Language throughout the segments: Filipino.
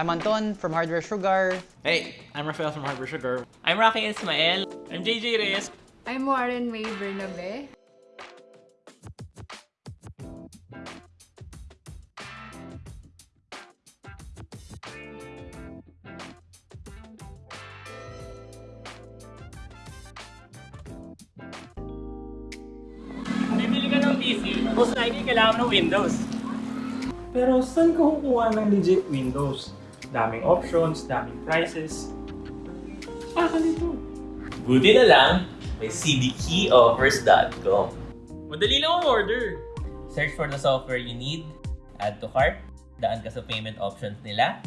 I'm Anton from Hardware Sugar. Hey, I'm Rafael from Hardware Sugar. I'm Rocky Ismael. I'm JJ Reyes. I'm Warren May Bernabe. Bibili ka ng PC, most likely kailangan mo ng Windows. Pero saan ka kukuha ng legit Windows? Daming options, daming prices. Baka nito. Buti na lang, may cdkeyoffers.com. Madali lang ang order. Search for the software you need, add to cart, daan ka sa payment options nila,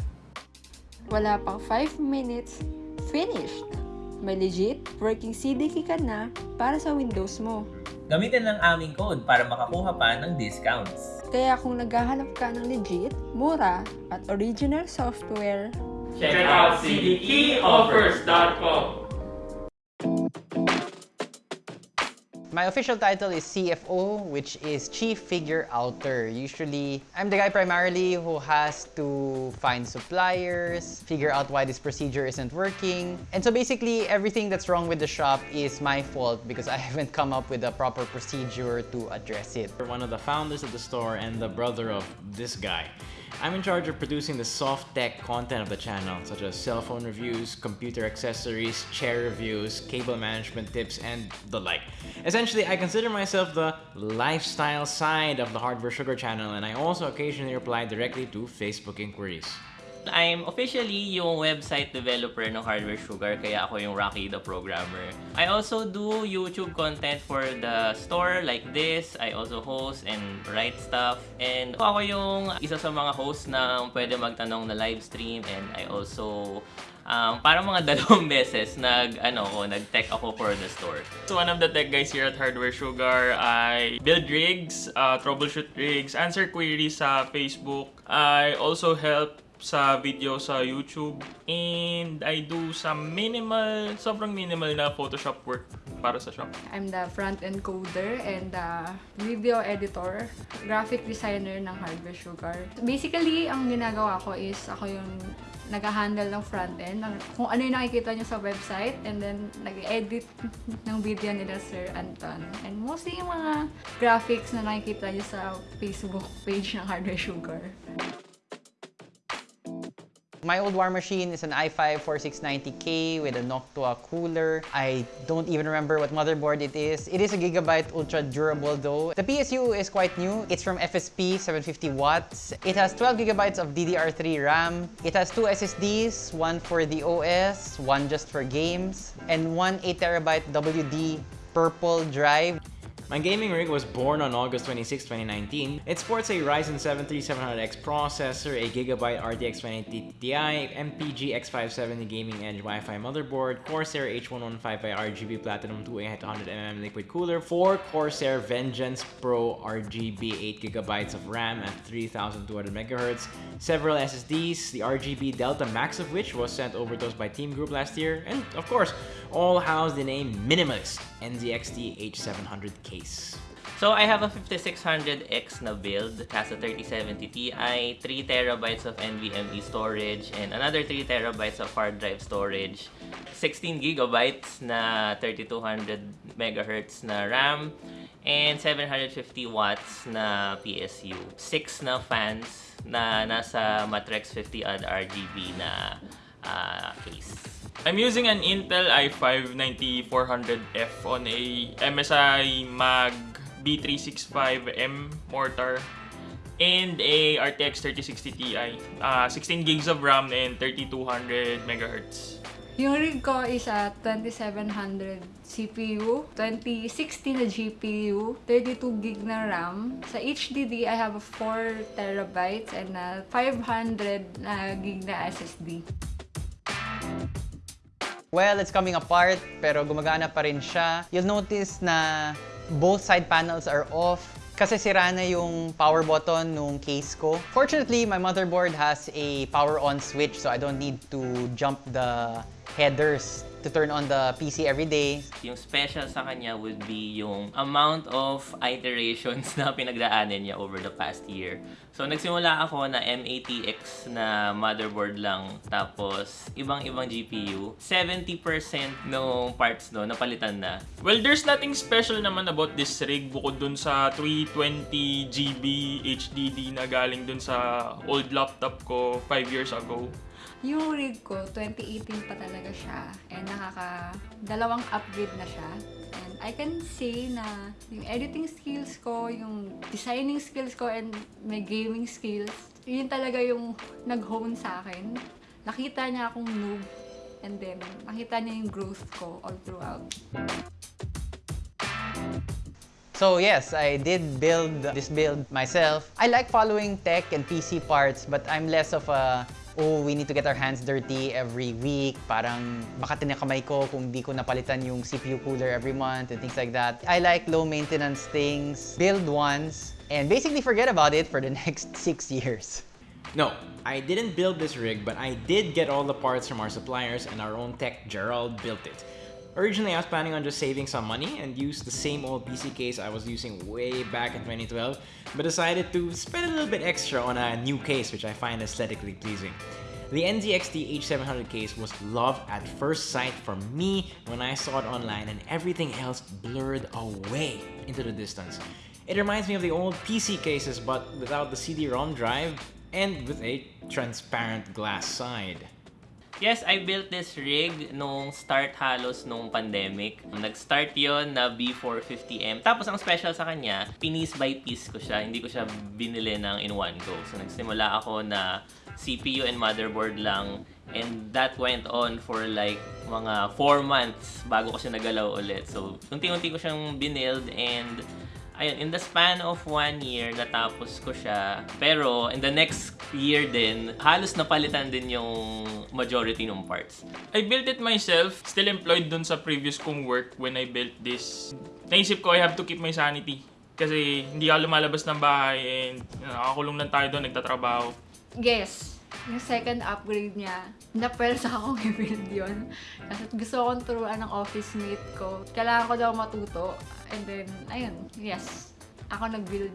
Wala pang 5 minutes, finished! May legit working CDK ka na para sa Windows mo. gamitin lang aming code para makakuha pa ng discounts. Kaya kung naghahanap ka ng legit, mura, at original software, Check out cdkeyoffers.com. My official title is CFO, which is Chief Figure Outer. Usually, I'm the guy primarily who has to find suppliers, figure out why this procedure isn't working. And so basically, everything that's wrong with the shop is my fault because I haven't come up with a proper procedure to address it. We're one of the founders of the store and the brother of this guy. I'm in charge of producing the soft tech content of the channel, such as cell phone reviews, computer accessories, chair reviews, cable management tips, and the like. Essentially, I consider myself the lifestyle side of the Hardware Sugar channel, and I also occasionally reply directly to Facebook inquiries. I'm officially yung website developer ng Hardware Sugar, kaya ako yung Rocky the Programmer. I also do YouTube content for the store like this. I also host and write stuff. And ako yung isa sa mga host na pwede magtanong na live stream. And I also um, parang mga dalawang beses nag ano ko nag-tech ako for the store. So one of the tech guys here at Hardware Sugar, I build rigs, uh, troubleshoot rigs, answer queries sa Facebook. I also help sa video sa YouTube. And I do some minimal, sobrang minimal na Photoshop work para sa shop. I'm the front-end coder and the video editor, graphic designer ng Hardware Sugar. Basically, ang ginagawa ko is ako yung nag-handle ng front-end, ng- kung ano yung nakikita nyo sa website, and then nag-edit ng video nila Sir Anton. And mostly yung mga graphics na nakikita nyo sa Facebook page ng Hardware Sugar. My old war machine is an i5 4690K with a Noctua cooler. I don't even remember what motherboard it is. It is a Gigabyte Ultra Durable though. The PSU is quite new. It's from FSP, 750 watts. It has 12 gigabytes of DDR3 RAM. It has two SSDs, one for the OS, one just for games, and one 8 terabyte WD purple drive. My gaming rig was born on August 26, 2019. It sports a Ryzen 7 3700X processor, a Gigabyte RTX 2080 Ti, MPG X570 Gaming Edge Wi-Fi motherboard, Corsair H115i RGB Platinum 2800mm liquid cooler, 4 Corsair Vengeance Pro RGB 8GB of RAM at 3200 MHz, several SSDs, the RGB Delta Max of which was sent over to us by Team Group last year, and of course, all housed in a minimalist NZXT H700 case. So I have a 5600X na build, has a 3070 Ti, 3 terabytes of NVMe storage, and another 3 terabytes of hard drive storage, 16 gigabytes na 3200 megahertz na RAM, and 750 watts na PSU. 6 na fans na nasa Matrex 50 odd RGB na ah, case. I'm using an Intel i5-9400F on a MSI Mag B365M mortar and a RTX 3060 Ti. Uh, 16 gigs of RAM and 3200 megahertz. Yung rig ko is a 2700 CPU, 2060 na GPU, 32 gig na RAM. Sa HDD, I have a 4 terabytes and a 500 na gig na SSD. Well, it's coming apart, pero gumagana pa rin siya. You'll notice na both side panels are off kasi sira na yung power button nung case ko. Fortunately, my motherboard has a power on switch so I don't need to jump the headers to turn on the PC every day. Yung special sa kanya would be yung amount of iterations na pinagdaanan niya over the past year. So, nagsimula ako na M80X na motherboard lang, tapos ibang-ibang GPU. 70% ng parts no, napalitan na. Well, there's nothing special naman about this rig bukod dun sa 320 GB HDD na galing dun sa old laptop ko 5 years ago. Yung rig ko, 2018 pa talaga siya. And nakaka... Dalawang upgrade na siya. And I can say na yung editing skills ko, yung designing skills ko, and my gaming skills, yun talaga yung nag-hone sa akin. Nakita niya akong noob. And then, nakita niya yung growth ko all throughout. So yes, I did build this build myself. I like following tech and PC parts, but I'm less of a oh, we need to get our hands dirty every week. Parang baka tinakamay ko kung di ko napalitan yung CPU cooler every month and things like that. I like low maintenance things, build once, and basically forget about it for the next six years. No, I didn't build this rig, but I did get all the parts from our suppliers and our own tech, Gerald, built it. Originally, I was planning on just saving some money and use the same old PC case I was using way back in 2012, but decided to spend a little bit extra on a new case which I find aesthetically pleasing. The NZXT H700 case was love at first sight for me when I saw it online and everything else blurred away into the distance. It reminds me of the old PC cases but without the CD-ROM drive and with a transparent glass side. Yes, I built this rig nung start halos nung pandemic. Nag-start yon na B450M. Tapos ang special sa kanya, piece by piece ko siya. Hindi ko siya binili ng in one go. So nagsimula ako na CPU and motherboard lang. And that went on for like mga 4 months bago ko siya nagalaw ulit. So unti-unti ko siyang binild and ayun, in the span of one year, natapos ko siya. Pero, in the next year din, halos napalitan din yung majority ng parts. I built it myself, still employed dun sa previous kong work when I built this. Naisip ko I have to keep my sanity. Kasi hindi ako lumalabas ng bahay and you know, nakakulong lang tayo doon, nagtatrabaho. Yes, yung second upgrade niya, napwersa akong i-build yun. Kasi gusto kong turuan ng office mate ko. Kailangan ko daw matuto. And then, ayun, yes. Ako nag-build.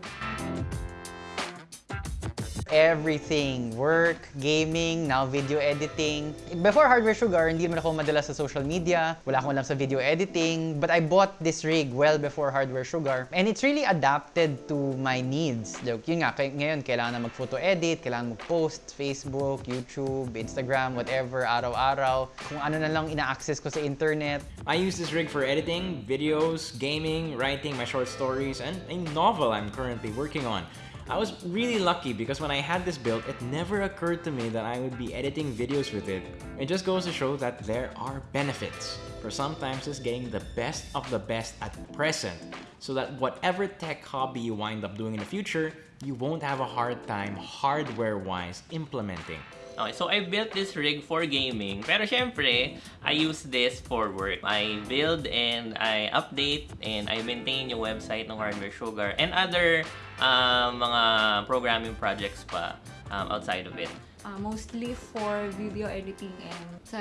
Everything. Work, gaming, now video editing. Before Hardware Sugar, hindi naman ako madala sa social media. Wala akong alam sa video editing. But I bought this rig well before Hardware Sugar. And it's really adapted to my needs. Like, yun nga, ngayon, kailangan na mag-photo edit, kailangan mag-post, Facebook, YouTube, Instagram, whatever, araw-araw. Kung ano na lang ina-access ko sa internet. I use this rig for editing, videos, gaming, writing my short stories, and a novel I'm currently working on. I was really lucky because when I had this built, it never occurred to me that I would be editing videos with it. It just goes to show that there are benefits for sometimes just getting the best of the best at present so that whatever tech hobby you wind up doing in the future, you won't have a hard time hardware-wise implementing. Okay, so I built this rig for gaming. Pero syempre, I use this for work. I build and I update and I maintain yung website ng Hardware Sugar and other um, mga programming projects pa um, outside of it. Uh, mostly for video editing and sa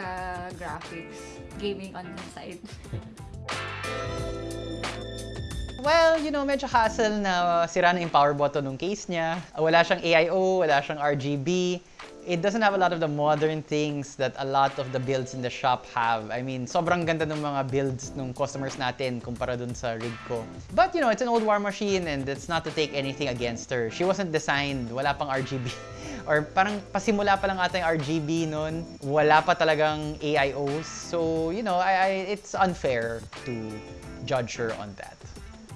graphics. Gaming on the side. Well, you know, medyo hassle na sira na yung power button ng case niya. Wala siyang AIO, wala siyang RGB. It doesn't have a lot of the modern things that a lot of the builds in the shop have. I mean, sobrang ganda ng mga builds ng customers natin kumpara dun sa rig ko. But, you know, it's an old war machine and it's not to take anything against her. She wasn't designed, wala pang RGB. Or parang pasimula pa lang ata yung RGB nun. Wala pa talagang AIOs. So, you know, I, I, it's unfair to judge her on that.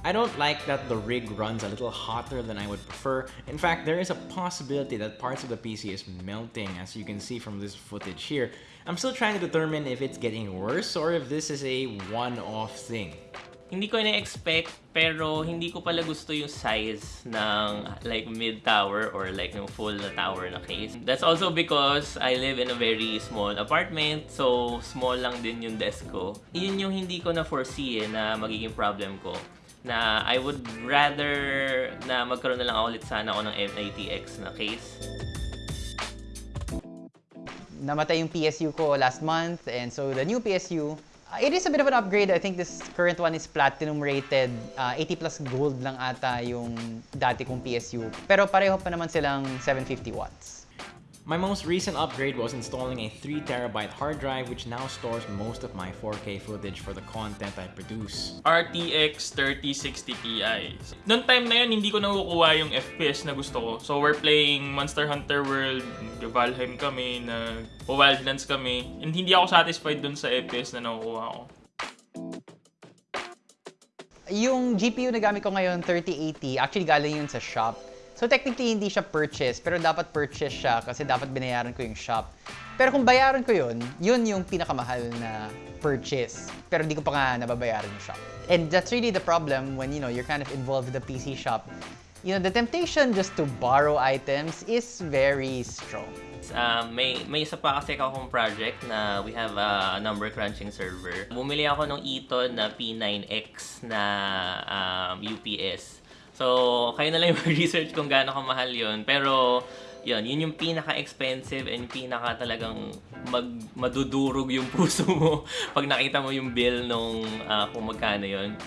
I don't like that the rig runs a little hotter than I would prefer. In fact, there is a possibility that parts of the PC is melting as you can see from this footage here. I'm still trying to determine if it's getting worse or if this is a one-off thing. Hindi ko na-expect pero hindi ko pala gusto yung size ng like mid tower or like yung full na tower na case. That's also because I live in a very small apartment so small lang din yung desk ko. Yun yung hindi ko na foresee eh, na magiging problem ko na I would rather na magkaroon na lang ako ulit sana ako ng M80X na case. namatay yung PSU ko last month, and so the new PSU, uh, it is a bit of an upgrade. I think this current one is platinum rated. Uh, 80 plus gold lang ata yung dati kong PSU. Pero pareho pa naman silang 750 watts. My most recent upgrade was installing a 3TB hard drive which now stores most of my 4K footage for the content I produce. RTX 3060 Ti. Noong time na yun, hindi ko nakukuha yung FPS na gusto ko. So we're playing Monster Hunter World, Valheim kami, nag Wildlands kami. And hindi ako satisfied dun sa FPS na nakukuha ko. Yung GPU na gamit ko ngayon, 3080, actually galing yun sa shop. So technically, hindi siya purchase, pero dapat purchase siya kasi dapat binayaran ko yung shop. Pero kung bayaran ko yun, yun yung pinakamahal na purchase. Pero di ko pa nga nababayaran yung shop. And that's really the problem when, you know, you're kind of involved with the PC shop. You know, the temptation just to borrow items is very strong. Uh, may may isa pa kasi akong project na we have a number crunching server. Bumili ako ng Eton na P9X na um, UPS. So, kayo na lang yung research kung gaano kamahal yun. Pero, yun, yun yung pinaka-expensive and pinaka talagang mag, madudurog yung puso mo pag nakita mo yung bill nung uh, kung magkano yun.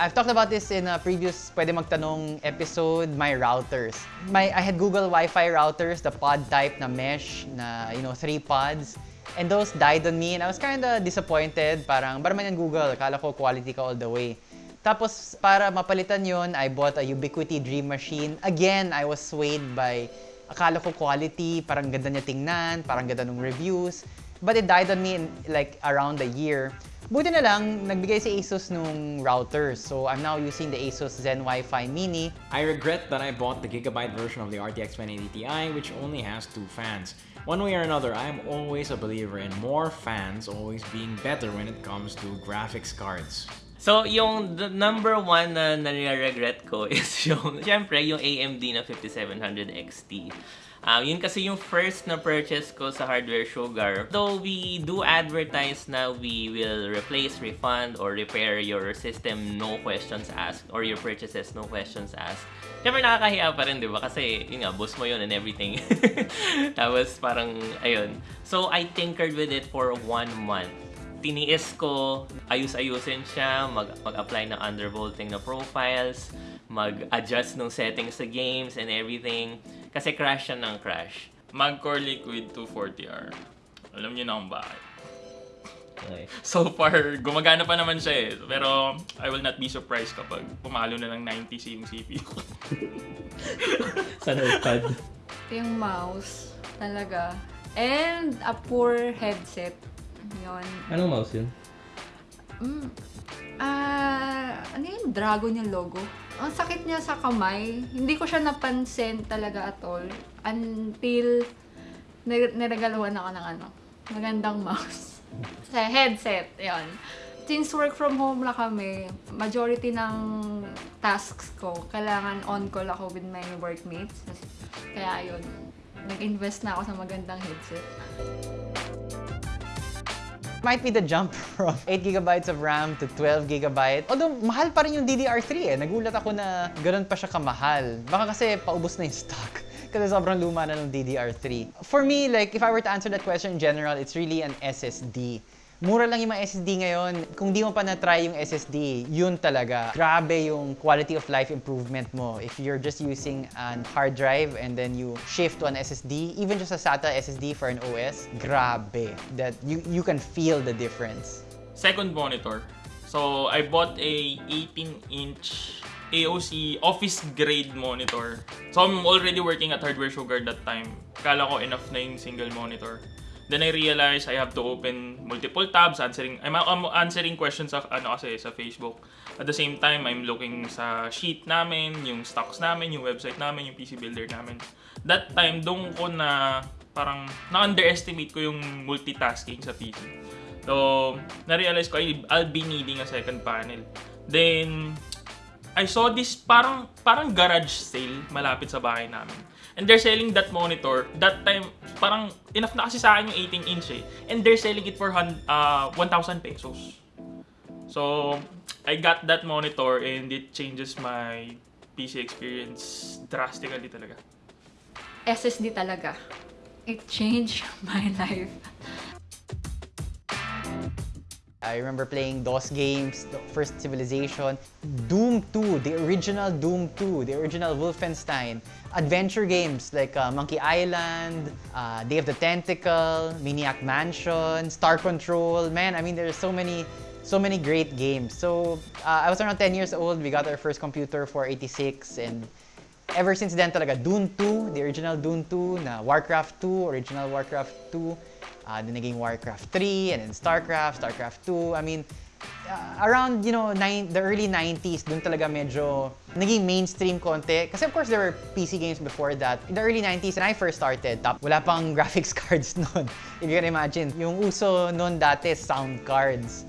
I've talked about this in a previous Pwede Magtanong episode, my routers. My, I had Google Wi-Fi routers, the pod type na mesh, na, you know, three pods. And those died on me and I was kind of disappointed. Parang, ba naman yan Google? Akala ko quality ka all the way. Tapos, para mapalitan yon I bought a Ubiquiti Dream Machine. Again, I was swayed by, akala ko quality, parang ganda niya tingnan, parang ganda ng reviews. But it died on me in like around a year. Buti na lang, nagbigay si Asus nung router. So I'm now using the Asus Zen Wi-Fi Mini. I regret that I bought the Gigabyte version of the RTX 2080 Ti, which only has two fans. One way or another, I am always a believer in more fans always being better when it comes to graphics cards. So, yung number one na nare-regret ko is yung, syempre, yung AMD na 5700 XT. Um, yun kasi yung first na purchase ko sa Hardware Sugar. Though we do advertise na we will replace, refund, or repair your system no questions asked or your purchases no questions asked. Siyempre nakakahiya pa rin, di ba? Kasi yun nga, boss mo yun and everything. Tapos parang, ayun. So I tinkered with it for one month tiniis ko, ayus-ayusin siya, mag- mag-apply ng undervolting na profiles, mag-adjust ng settings sa games and everything. Kasi crash siya ng crash. Magcore Liquid 240R. Alam niyo na kung bakit. Okay. So far, gumagana pa naman siya eh. Pero I will not be surprised kapag pumalo na ng 90 yung CPU. Sa notepad. Yung mouse, talaga. And a poor headset. Yun. Anong mouse yun? Mm. Ah, ano yung dragon yung logo? Ang sakit niya sa kamay. Hindi ko siya napansin talaga at all. Until nir- niragaluhan ako ng ano, magandang mouse. Sa headset, yon. Since work from home lang kami, majority ng tasks ko, kailangan on-call ako with my workmates. Kaya yun, nag-invest na ako sa magandang headset. Might be the jump from 8 gigabytes of RAM to 12 gigabyte. Although, mahal pa rin yung DDR3 eh. Nagulat ako na ganun pa siya kamahal. Baka kasi paubos na yung stock. Kasi sobrang luma na ng DDR3. For me, like, if I were to answer that question in general, it's really an SSD. Mura lang yung mga SSD ngayon. Kung di mo pa na-try yung SSD, yun talaga. Grabe yung quality of life improvement mo. If you're just using an hard drive and then you shift to an SSD, even just a SATA SSD for an OS, grabe. That you, you can feel the difference. Second monitor. So I bought a 18-inch AOC office grade monitor. So I'm already working at Hardware Sugar that time. Kala ko enough na yung single monitor. Then I realized I have to open multiple tabs, answering I'm, I'm answering questions sa ano kasi sa Facebook. At the same time, I'm looking sa sheet namin, yung stocks namin, yung website namin, yung PC builder namin. That time, doon ko na parang na-underestimate ko yung multitasking sa PC. So, na-realize ko, I'll be needing a second panel. Then, I saw this parang parang garage sale malapit sa bahay namin. And they're selling that monitor. That time, parang enough na kasi sa akin yung 18 inch eh. And they're selling it for uh, 1,000 pesos. So, I got that monitor and it changes my PC experience drastically talaga. SSD talaga. It changed my life. I remember playing DOS games, the first Civilization, Doom 2, the original Doom 2, the original Wolfenstein, adventure games like uh, Monkey Island, uh, Day of the Tentacle, Maniac Mansion, Star Control. Man, I mean, there's so many, so many great games. So uh, I was around 10 years old. We got our first computer for 86, and ever since then talaga, Dune 2, the original Dune 2, na Warcraft 2, original Warcraft 2, uh, then naging Warcraft 3, and then Starcraft, Starcraft 2. I mean, uh, around, you know, nine, the early 90s, dun talaga medyo naging mainstream konti. Kasi of course, there were PC games before that. In the early 90s, when I first started, top, wala pang graphics cards noon. If you can imagine, yung uso noon dati, sound cards.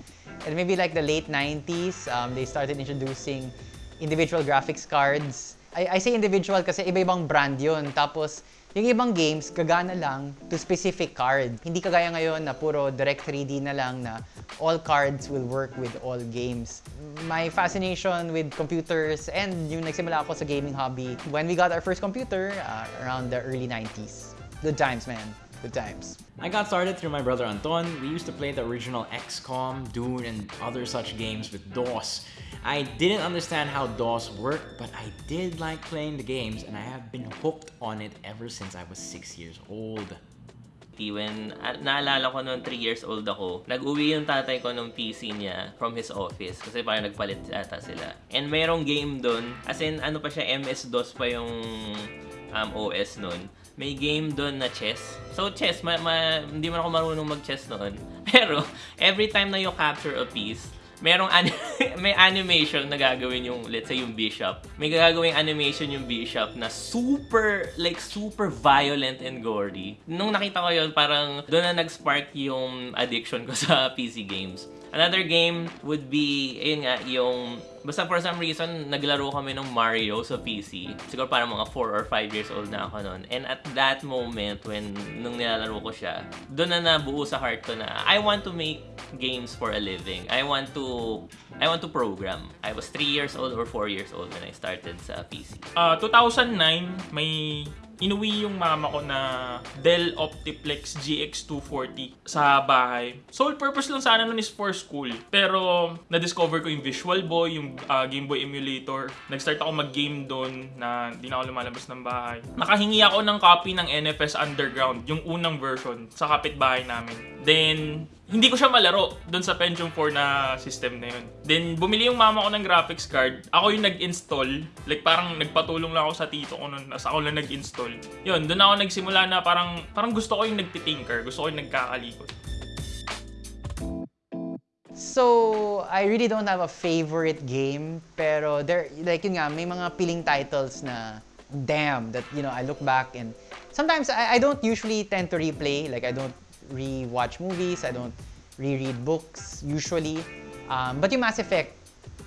And maybe like the late 90s, um, they started introducing individual graphics cards. I, I say individual kasi iba-ibang brand yun. Tapos, yung ibang games, gagana lang to specific card. Hindi kagaya ngayon na puro direct 3D na lang na all cards will work with all games. My fascination with computers and yung nagsimula ako sa gaming hobby when we got our first computer uh, around the early 90s. Good times, man. Good times. I got started through my brother Anton. We used to play the original XCOM, Dune, and other such games with DOS. I didn't understand how DOS worked, but I did like playing the games, and I have been hooked on it ever since I was 6 years old. When ah, naalala ko noon 3 years old ako, nag-uwi yung tatay ko ng PC niya from his office kasi parang nagpalit ata sila. And merong game doon, as in ano pa siya, MS-DOS pa yung um, OS noon. May game doon na chess. So chess, ma- ma- hindi man ako marunong mag-chess noon. Pero every time na you capture a piece, merong ani- may animation na gagawin yung let's say yung bishop. May gagawing animation yung bishop na super like super violent and gory. Nung nakita ko yun, parang doon na nag-spark yung addiction ko sa PC games. Another game would be, ayun nga, yung... Basta for some reason, naglaro kami ng Mario sa PC. Siguro parang mga 4 or 5 years old na ako noon. And at that moment, when nung nilalaro ko siya, doon na nabuo sa heart ko na I want to make games for a living. I want to I want to program. I was 3 years old or 4 years old when I started sa PC. Ah, 2009, may inuwi yung mama ko na Dell Optiplex GX240 sa bahay. Sole purpose lang sana nun is for school. Pero na-discover ko yung Visual Boy, yung ah, Game Boy emulator. Nag-start ako mag-game doon na hindi na ako lumalabas ng bahay. Nakahingi ako ng copy ng NFS Underground, yung unang version, sa kapitbahay namin. Then, hindi ko siya malaro doon sa Pentium 4 na system na yun. Then, bumili yung mama ko ng graphics card. Ako yung nag-install. Like, parang nagpatulong lang ako sa tito ko noon. Tapos ako lang nag-install. Yun, doon ako nagsimula na parang, parang gusto ko yung nagtitinker. Gusto ko yung nagkakalikot. So, I really don't have a favorite game, pero there, like yun nga, may mga piling titles na, damn, that, you know, I look back and sometimes I, I don't usually tend to replay, like I don't re-watch movies, I don't reread books usually. Um, but yung Mass Effect,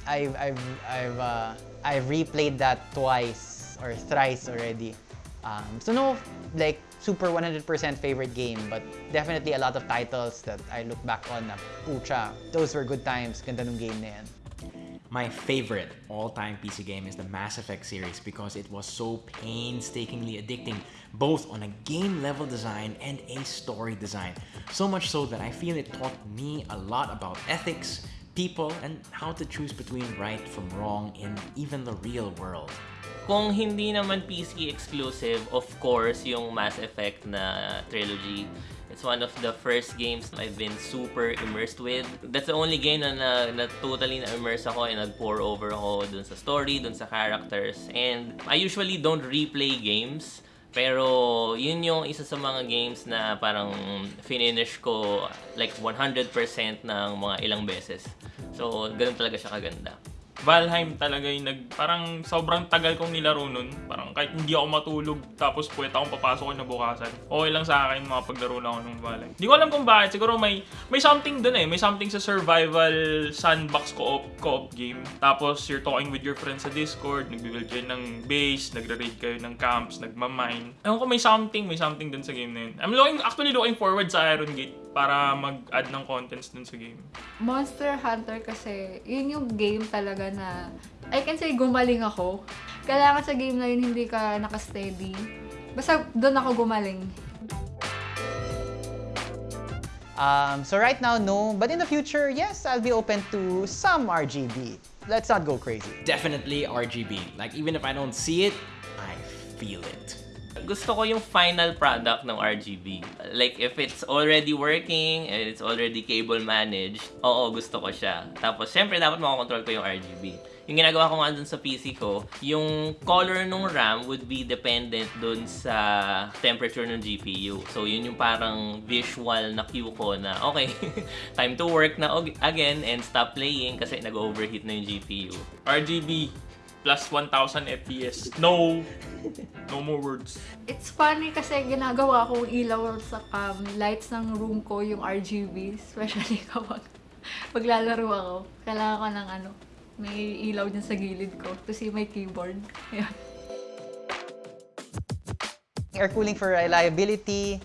I've, I've, I've, uh, I've replayed that twice or thrice already. Um, so no, like, super 100% favorite game, but definitely a lot of titles that I look back on na, pucha, those were good times, ganda nung game na yan. My favorite all-time PC game is the Mass Effect series because it was so painstakingly addicting, both on a game level design and a story design. So much so that I feel it taught me a lot about ethics, people, and how to choose between right from wrong in even the real world. Kung hindi naman PC exclusive, of course, yung Mass Effect na trilogy. It's one of the first games I've been super immersed with. That's the only game na, na, na totally na-immerse ako and nag-pour over ako dun sa story, dun sa characters. And I usually don't replay games. Pero yun yung isa sa mga games na parang finish ko like 100% ng mga ilang beses. So, ganun talaga siya kaganda. Valheim talaga yung nag... Parang sobrang tagal kong nilaro nun. Parang kahit hindi ako matulog tapos puwet akong papasok na bukasan. Okay lang sa akin mga paglaro na ako ng Valheim. Hindi ko alam kung bakit. Siguro may may something dun eh. May something sa survival sandbox co-op, co-op game. Tapos you're talking with your friends sa Discord. Nag-build kayo ng base. Nagre-raid kayo ng camps. Nagmamine. Ewan ko may something. May something dun sa game na yun. I'm looking, actually looking forward sa Iron Gate para mag-add ng contents dun sa game. Monster Hunter kasi, yun yung game talaga na, I can say gumaling ako. Kailangan sa game na yun hindi ka nakasteady. Basta doon ako gumaling. Um, so right now, no. But in the future, yes, I'll be open to some RGB. Let's not go crazy. Definitely RGB. Like even if I don't see it, I feel it. Gusto ko yung final product ng RGB. Like, if it's already working and it's already cable managed, oo, gusto ko siya. Tapos, syempre, dapat makakontrol ko yung RGB. Yung ginagawa ko nga dun sa PC ko, yung color ng RAM would be dependent dun sa temperature ng GPU. So, yun yung parang visual na cue ko na, okay, time to work na again and stop playing kasi nag-overheat na yung GPU. RGB plus 1000 FPS. No. No more words. It's funny kasi ginagawa kong ilaw sa um, lights ng room ko yung RGB, especially kapag maglalaro ako. Kailangan ko ng ano, may ilaw dyan sa gilid ko to see my keyboard. Ayan. Air cooling for reliability,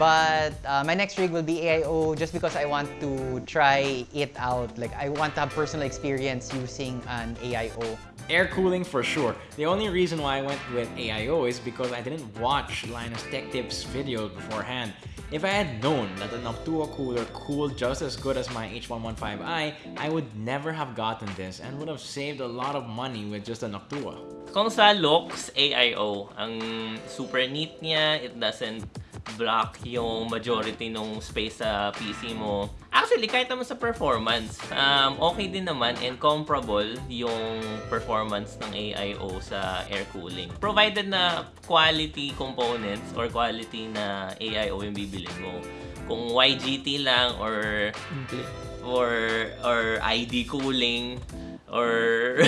but uh, my next rig will be AIO just because I want to try it out. Like I want to have personal experience using an AIO. Air cooling for sure. The only reason why I went with AIO is because I didn't watch Linus Tech Tips videos beforehand. If I had known that the Noctua cooler cooled just as good as my H115i, I would never have gotten this and would have saved a lot of money with just a Noctua. Kung sa looks, AIO, ang super neat niya, it doesn't block yung majority ng space sa PC mo. Actually, kahit naman sa performance, um, okay din naman and comparable yung performance ng AIO sa air cooling. Provided na quality components or quality na AIO yung bibilin mo. Kung YGT lang or or or ID cooling or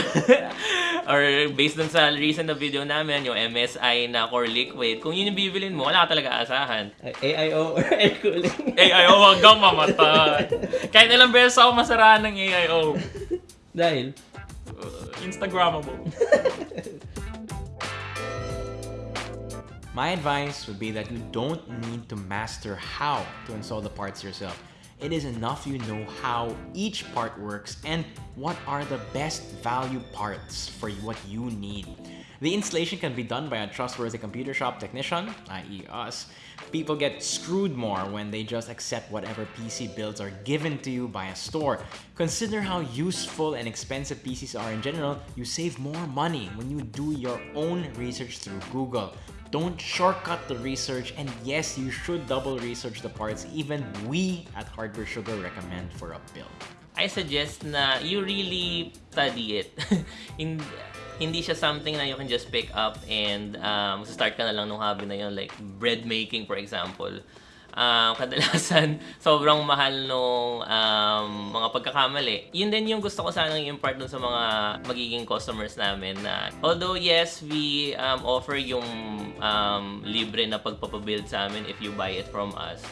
or based dun sa recent na video namin, yung MSI na core liquid, kung yun yung bibilin mo, wala ka talaga asahan. AIO or air cooling. AIO hanggang mamatay. Kahit ilang beses ako masarahan ng AIO. Dahil, Uh, Instagrammable. My advice would be that you don't need to master how to install the parts yourself. It is enough you know how each part works and what are the best value parts for what you need. The installation can be done by a trustworthy computer shop technician, i.e. us. People get screwed more when they just accept whatever PC builds are given to you by a store. Consider how useful and expensive PCs are in general. You save more money when you do your own research through Google. Don't shortcut the research, and yes, you should double research the parts even we at Hardware Sugar recommend for a build. I suggest na you really study it. Hin- hindi siya something na you can just pick up and um, start ka na lang nung hobby na yun, like bread making for example. Um, kadalasan, sobrang mahal nung um, mga pagkakamali. Yun din yung gusto ko sanang i-impart dun sa mga magiging customers namin na although yes, we um, offer yung um, libre na pagpapabuild sa amin if you buy it from us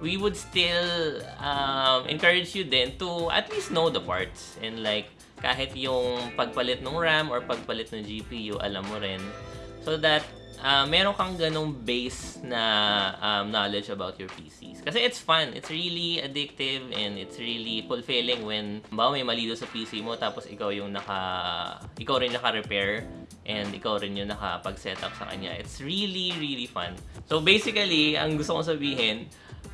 we would still um, encourage you then to at least know the parts and like kahit yung pagpalit ng RAM or pagpalit ng GPU alam mo rin so that uh, meron kang ganong base na um, knowledge about your PCs kasi it's fun. It's really addictive and it's really fulfilling when ba may mali sa PC mo tapos ikaw yung naka ikaw rin naka-repair and ikaw rin yung nakapag-setup sa kanya. It's really really fun. So basically ang gusto kong sabihin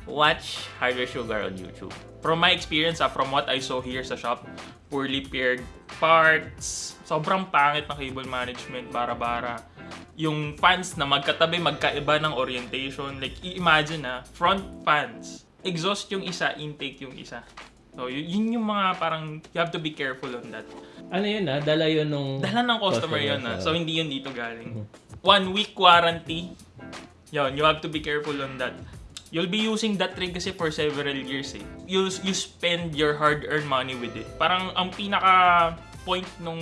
watch Hardware Sugar on YouTube. From my experience, ah, from what I saw here sa shop, poorly paired parts, sobrang pangit ng cable management, bara-bara. Yung fans na magkatabi, magkaiba ng orientation. Like, i-imagine na, front fans, exhaust yung isa, intake yung isa. So, yun yung mga parang, you have to be careful on that. ano yun ah, dala yun nung... Dala ng customer yun Customer, ah. ah. So, hindi yun dito galing. One week warranty. Yun, you have to be careful on that. You'll be using that rig kasi for several years eh. You, you spend your hard-earned money with it. Parang ang pinaka point nung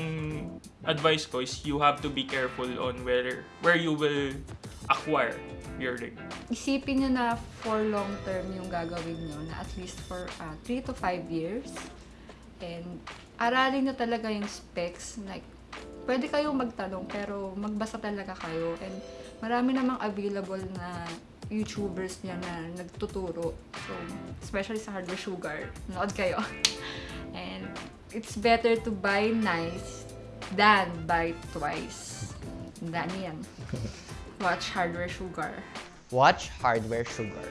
advice ko is you have to be careful on where where you will acquire your rig. Isipin nyo na for long term yung gagawin nyo na at least for 3 to 5 years. And aralin nyo talaga yung specs. Like, pwede kayong magtanong pero magbasa talaga kayo. And marami namang available na YouTubers niya na nagtuturo. So, especially sa Hardware Sugar. Nood kayo. And it's better to buy nice than buy twice. Dami yan. Watch Hardware Sugar. Watch Hardware Sugar.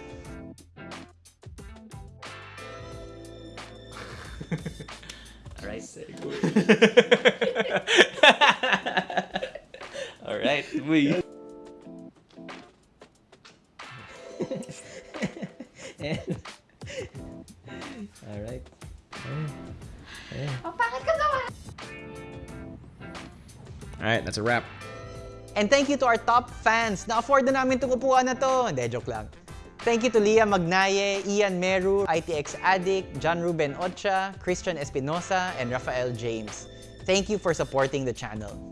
Alright. Alright, we. A wrap. And thank you to our top fans. Na-afford na namin itong upuan na to. Hindi, joke lang. Thank you to Leah Magnaye, Ian Meru, ITX Addict, John Ruben Ocha, Christian Espinosa, and Rafael James. Thank you for supporting the channel.